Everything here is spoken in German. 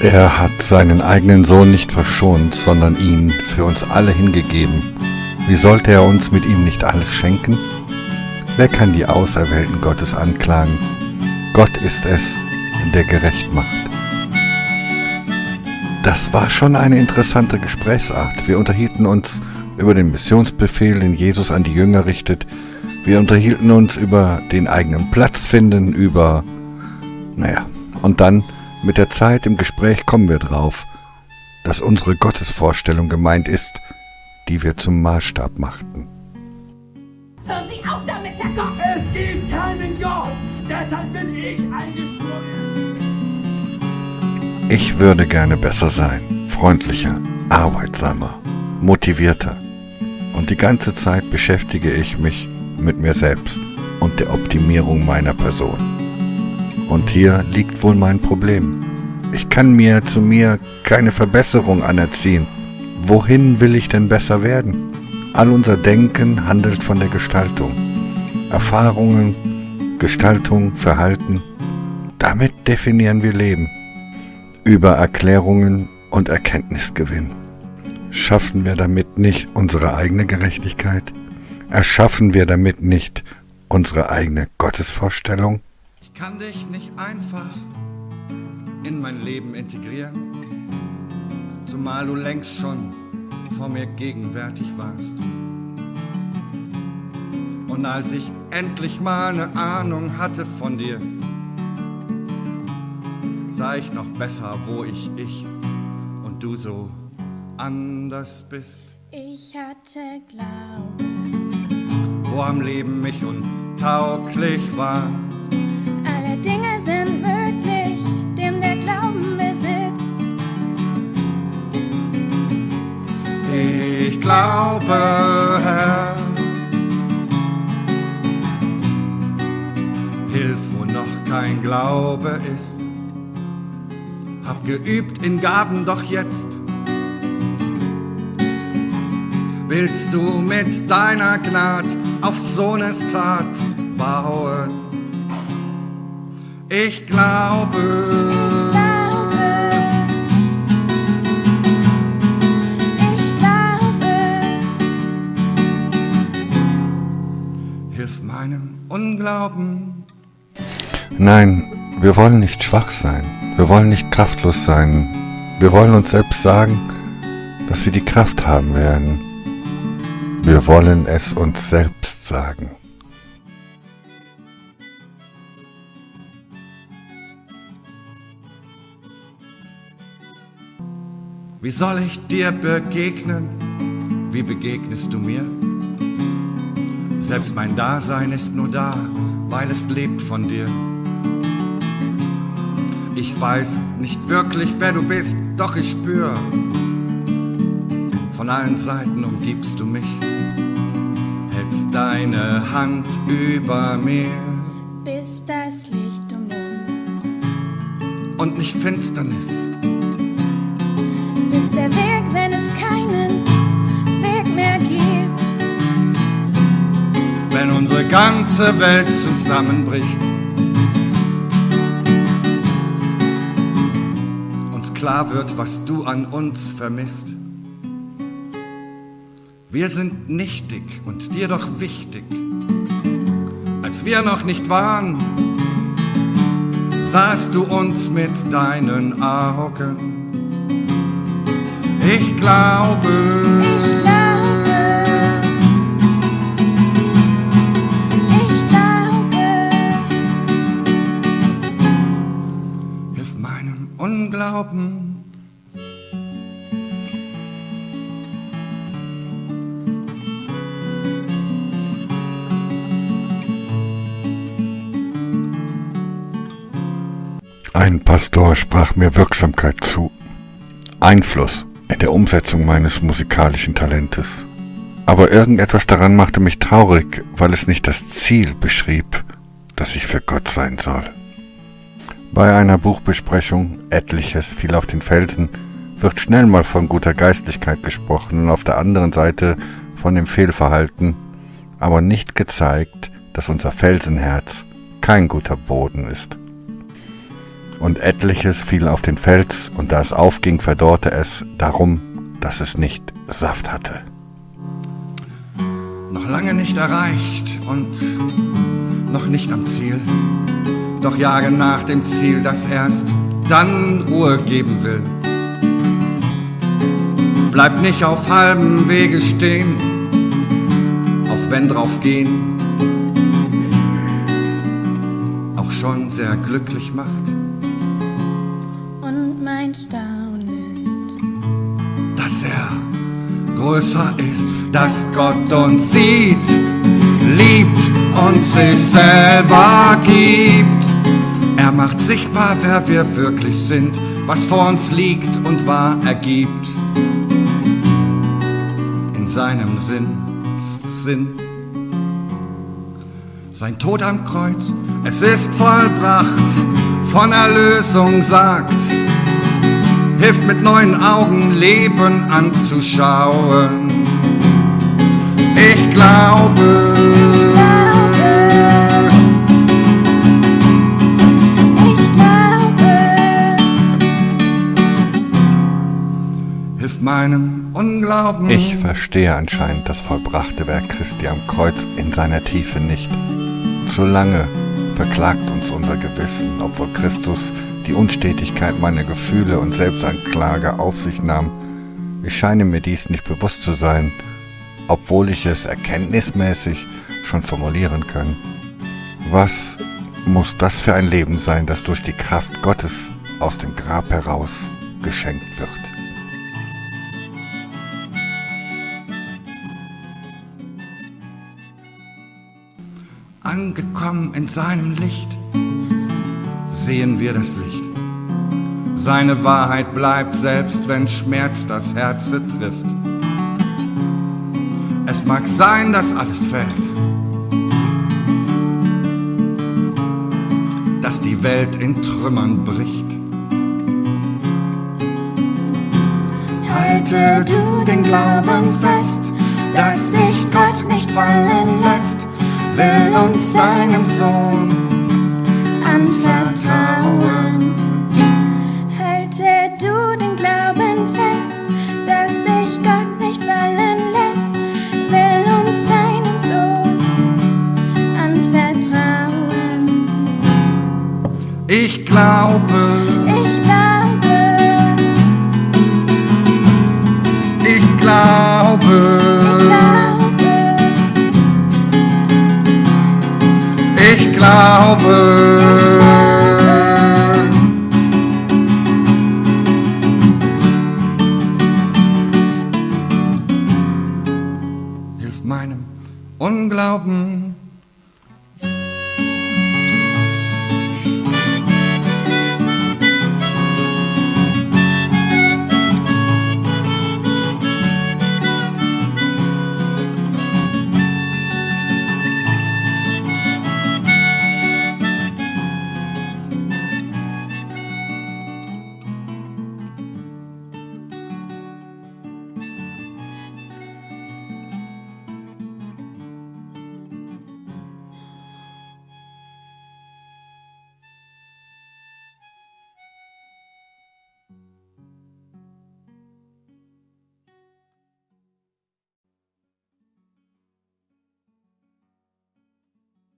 Er hat seinen eigenen Sohn nicht verschont, sondern ihn für uns alle hingegeben. Wie sollte er uns mit ihm nicht alles schenken? Wer kann die Auserwählten Gottes anklagen? Gott ist es, der gerecht macht. Das war schon eine interessante Gesprächsart. Wir unterhielten uns über den Missionsbefehl, den Jesus an die Jünger richtet. Wir unterhielten uns über den eigenen Platz finden, über... Naja, und dann mit der Zeit im Gespräch kommen wir drauf, dass unsere Gottesvorstellung gemeint ist, die wir zum Maßstab machten. Hören Sie auf damit, Herr Gott! Es gibt keinen Gott! Deshalb bin ich eingesprungen! Ich würde gerne besser sein, freundlicher, arbeitsamer, motivierter. Und die ganze Zeit beschäftige ich mich mit mir selbst und der Optimierung meiner Person. Und hier liegt wohl mein Problem. Ich kann mir zu mir keine Verbesserung anerziehen. Wohin will ich denn besser werden? All unser Denken handelt von der Gestaltung. Erfahrungen, Gestaltung, Verhalten. Damit definieren wir Leben. Über Erklärungen und Erkenntnisgewinn. Schaffen wir damit nicht unsere eigene Gerechtigkeit? Erschaffen wir damit nicht unsere eigene Gottesvorstellung? Kann dich nicht einfach in mein Leben integrieren, zumal du längst schon vor mir gegenwärtig warst. Und als ich endlich mal eine Ahnung hatte von dir, sah ich noch besser, wo ich ich und du so anders bist. Ich hatte Glauben, wo am Leben mich untauglich war glaube, Herr, hilf, wo noch kein Glaube ist. Hab geübt in Gaben, doch jetzt willst du mit deiner Gnad auf Sohnes Tat bauen. Ich glaube, Nein, wir wollen nicht schwach sein. Wir wollen nicht kraftlos sein. Wir wollen uns selbst sagen, dass wir die Kraft haben werden. Wir wollen es uns selbst sagen. Wie soll ich dir begegnen? Wie begegnest du mir? Selbst mein Dasein ist nur da, weil es lebt von dir. Ich weiß nicht wirklich, wer du bist, doch ich spür. Von allen Seiten umgibst du mich, hältst deine Hand über mir. Bis das Licht um uns. Und nicht Finsternis ist der Weg, wenn es keinen Weg mehr gibt. Wenn unsere ganze Welt zusammenbricht, klar wird, was du an uns vermisst. Wir sind nichtig und dir doch wichtig. Als wir noch nicht waren, sahst du uns mit deinen Augen ich glaube, ich glaube, Unglauben. Ein Pastor sprach mir Wirksamkeit zu. Einfluss in der Umsetzung meines musikalischen Talentes. Aber irgendetwas daran machte mich traurig, weil es nicht das Ziel beschrieb, dass ich für Gott sein soll. Bei einer Buchbesprechung Etliches fiel auf den Felsen wird schnell mal von guter Geistlichkeit gesprochen und auf der anderen Seite von dem Fehlverhalten, aber nicht gezeigt, dass unser Felsenherz kein guter Boden ist. Und etliches fiel auf den Fels, und da es aufging, verdorrte es, darum, dass es nicht Saft hatte. Noch lange nicht erreicht und noch nicht am Ziel, doch jage nach dem Ziel, das erst dann Ruhe geben will. Bleib nicht auf halbem Wege stehen, auch wenn drauf gehen auch schon sehr glücklich macht. Und mein Staunen, dass er größer ist, dass Gott uns sieht, liebt und sich selber gibt. Macht sichtbar, wer wir wirklich sind, was vor uns liegt und wahr ergibt. In seinem Sinn, Sinn. Sein Tod am Kreuz, es ist vollbracht, von Erlösung sagt, hilft mit neuen Augen Leben anzuschauen. Ich glaube, verstehe anscheinend das vollbrachte Werk Christi am Kreuz in seiner Tiefe nicht. Zu lange verklagt uns unser Gewissen, obwohl Christus die Unstetigkeit meiner Gefühle und Selbstanklage auf sich nahm. Ich scheine mir dies nicht bewusst zu sein, obwohl ich es erkenntnismäßig schon formulieren kann. Was muss das für ein Leben sein, das durch die Kraft Gottes aus dem Grab heraus geschenkt wird? Angekommen in seinem Licht sehen wir das Licht. Seine Wahrheit bleibt, selbst wenn Schmerz das Herz trifft. Es mag sein, dass alles fällt, dass die Welt in Trümmern bricht. Halte du den Glauben fest, dass dich Gott nicht fallen lässt, will uns seinem Sohn anvertrauen. halte du den Glauben fest, dass dich Gott nicht fallen lässt, will uns seinem Sohn anvertrauen. Ich glaube, meinem Unglauben